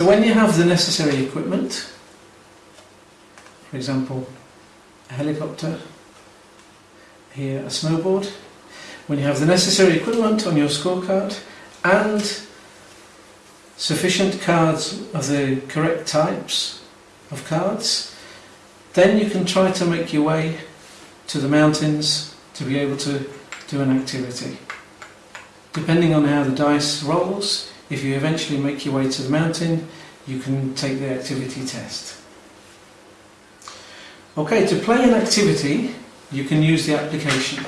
So when you have the necessary equipment, for example, a helicopter, here a snowboard, when you have the necessary equipment on your scorecard and sufficient cards of the correct types of cards, then you can try to make your way to the mountains to be able to do an activity. Depending on how the dice rolls, if you eventually make your way to the mountain, you can take the activity test. Okay, to play an activity, you can use the application.